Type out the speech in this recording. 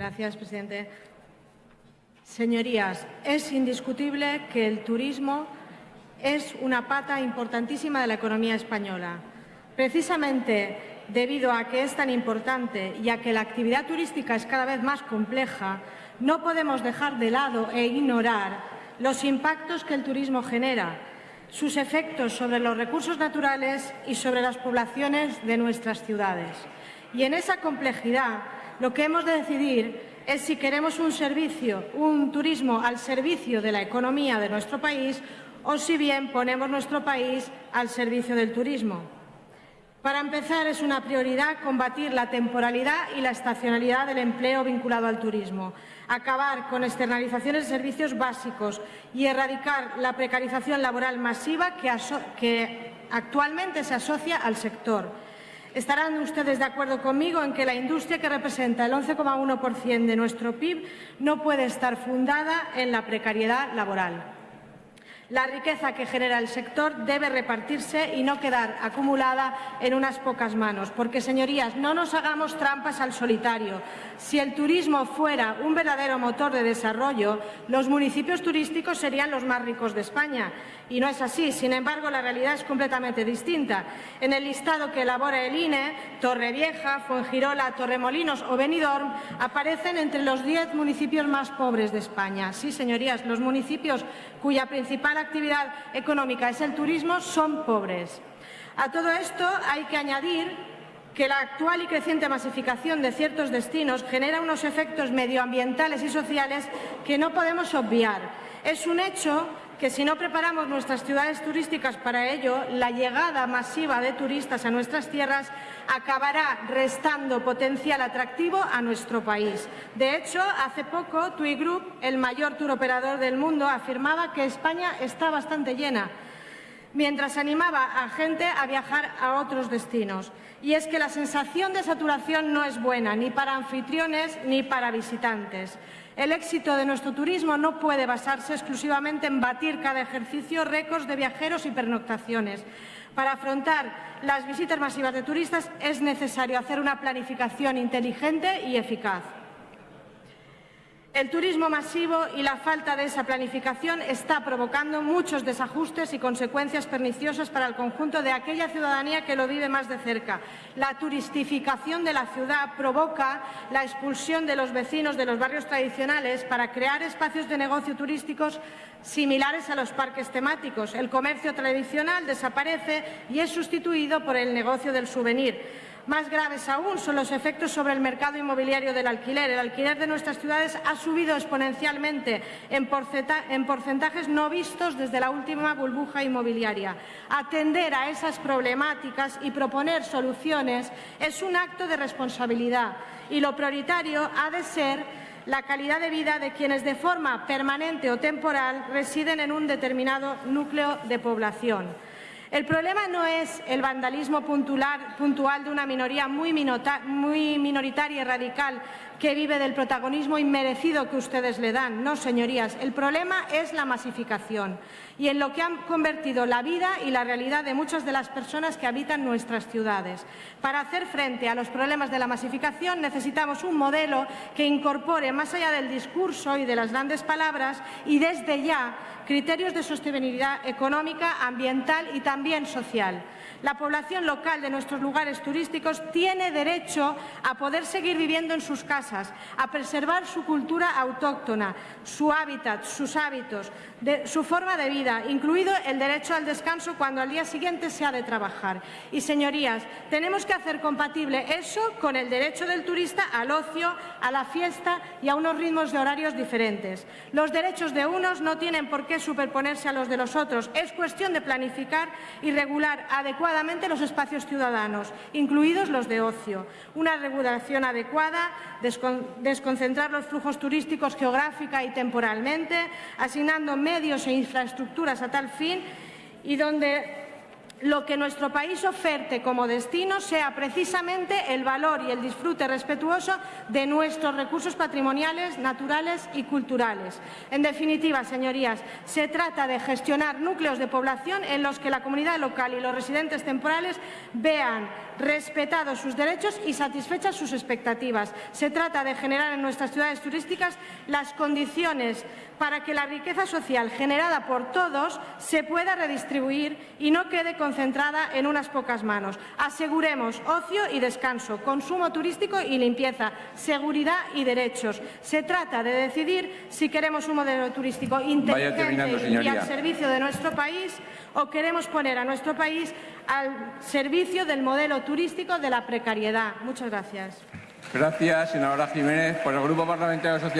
Gracias, presidente. Señorías, es indiscutible que el turismo es una pata importantísima de la economía española. Precisamente debido a que es tan importante y a que la actividad turística es cada vez más compleja, no podemos dejar de lado e ignorar los impactos que el turismo genera, sus efectos sobre los recursos naturales y sobre las poblaciones de nuestras ciudades. Y en esa complejidad lo que hemos de decidir es si queremos un servicio, un turismo al servicio de la economía de nuestro país o si bien ponemos nuestro país al servicio del turismo. Para empezar, es una prioridad combatir la temporalidad y la estacionalidad del empleo vinculado al turismo, acabar con externalizaciones de servicios básicos y erradicar la precarización laboral masiva que, que actualmente se asocia al sector. Estarán ustedes de acuerdo conmigo en que la industria, que representa el 11,1% de nuestro PIB, no puede estar fundada en la precariedad laboral. La riqueza que genera el sector debe repartirse y no quedar acumulada en unas pocas manos, porque, señorías, no nos hagamos trampas al solitario. Si el turismo fuera un verdadero motor de desarrollo, los municipios turísticos serían los más ricos de España. Y no es así. Sin embargo, la realidad es completamente distinta. En el listado que elabora el INE, Torrevieja, Fuengirola, Torremolinos o Benidorm aparecen entre los diez municipios más pobres de España. Sí, señorías, los municipios cuya principal actividad económica es el turismo son pobres. A todo esto hay que añadir que la actual y creciente masificación de ciertos destinos genera unos efectos medioambientales y sociales que no podemos obviar. Es un hecho que si no preparamos nuestras ciudades turísticas para ello, la llegada masiva de turistas a nuestras tierras acabará restando potencial atractivo a nuestro país. De hecho, hace poco TUI Group, el mayor tour operador del mundo, afirmaba que España está bastante llena mientras animaba a gente a viajar a otros destinos. Y es que la sensación de saturación no es buena ni para anfitriones ni para visitantes. El éxito de nuestro turismo no puede basarse exclusivamente en batir cada ejercicio récords de viajeros y pernoctaciones. Para afrontar las visitas masivas de turistas es necesario hacer una planificación inteligente y eficaz. El turismo masivo y la falta de esa planificación está provocando muchos desajustes y consecuencias perniciosas para el conjunto de aquella ciudadanía que lo vive más de cerca. La turistificación de la ciudad provoca la expulsión de los vecinos de los barrios tradicionales para crear espacios de negocio turísticos similares a los parques temáticos. El comercio tradicional desaparece y es sustituido por el negocio del souvenir. Más graves aún son los efectos sobre el mercado inmobiliario del alquiler. El alquiler de nuestras ciudades ha subido exponencialmente en, porcentajes no vistos desde la última burbuja inmobiliaria. Atender a esas problemáticas y proponer soluciones es un acto de responsabilidad y lo prioritario ha de ser la calidad de vida de quienes de forma permanente o temporal residen en un determinado núcleo de población. El problema no es el vandalismo puntual de una minoría muy, minoritaria y radical que vive del protagonismo inmerecido que ustedes le dan. No, señorías, el problema es la masificación y en lo que han convertido la vida y la realidad de muchas de las personas que habitan nuestras ciudades. Para hacer frente a los problemas de la masificación necesitamos un modelo que incorpore, más allá del discurso y de las grandes palabras, y desde ya criterios de sostenibilidad económica, ambiental y también social. La población local de nuestros lugares turísticos tiene derecho a poder seguir viviendo en sus casas, a preservar su cultura autóctona, su hábitat, sus hábitos, su forma de vida, incluido el derecho al descanso cuando al día siguiente se ha de trabajar. Y, señorías, tenemos que hacer compatible eso con el derecho del turista al ocio, a la fiesta y a unos ritmos de horarios diferentes. Los derechos de unos no tienen por qué superponerse a los de los otros. Es cuestión de planificar y regular adecuadamente los espacios ciudadanos, incluidos los de ocio. Una regulación adecuada, desconcentrar los flujos turísticos geográfica y temporalmente, asignando medios e infraestructuras a tal fin y donde lo que nuestro país oferte como destino sea precisamente el valor y el disfrute respetuoso de nuestros recursos patrimoniales, naturales y culturales. En definitiva, señorías, se trata de gestionar núcleos de población en los que la comunidad local y los residentes temporales vean respetados sus derechos y satisfechas sus expectativas. Se trata de generar en nuestras ciudades turísticas las condiciones para que la riqueza social generada por todos se pueda redistribuir y no quede concentrada en unas pocas manos. Aseguremos ocio y descanso, consumo turístico y limpieza, seguridad y derechos. Se trata de decidir si queremos un modelo turístico inteligente y al servicio de nuestro país o queremos poner a nuestro país al servicio del modelo turístico de la precariedad. Muchas gracias. Gracias, senadora Jiménez. Por el Grupo Parlamentario Social.